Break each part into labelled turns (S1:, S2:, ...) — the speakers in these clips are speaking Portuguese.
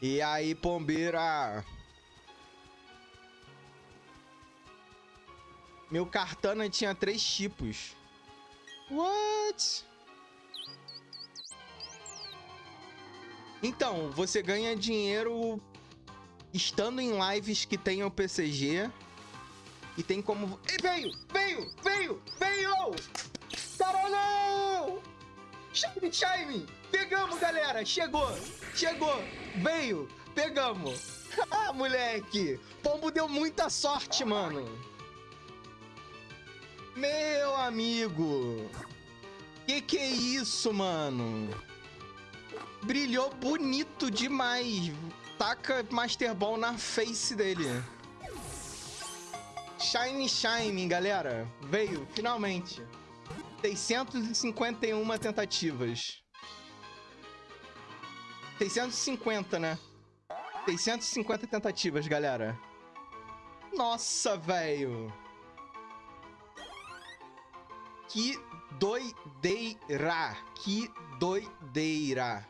S1: E aí, Pombeira? Meu Cartana tinha três tipos. What? Então, você ganha dinheiro estando em lives que tenham PCG. E tem como... E veio! Veio! Veio! Veio! Caralho! Shine, Shine! Pegamos, galera! Chegou! Chegou! Veio! Pegamos! Ah, moleque! Pombo deu muita sorte, mano! Meu amigo! Que que é isso, mano? Brilhou bonito demais. Taca Master Ball na face dele. Shine Shine, galera. Veio, finalmente. 651 tentativas. 650, né? 650 tentativas, galera. Nossa, velho. Que doideira. Que doideira.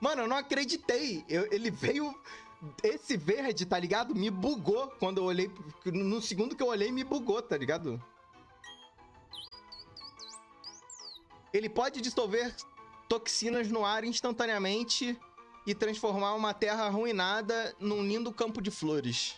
S1: Mano, eu não acreditei. Eu, ele veio... Esse verde, tá ligado? Me bugou quando eu olhei... No segundo que eu olhei, me bugou, tá ligado? Ele pode dissolver toxinas no ar instantaneamente e transformar uma terra arruinada num lindo campo de flores.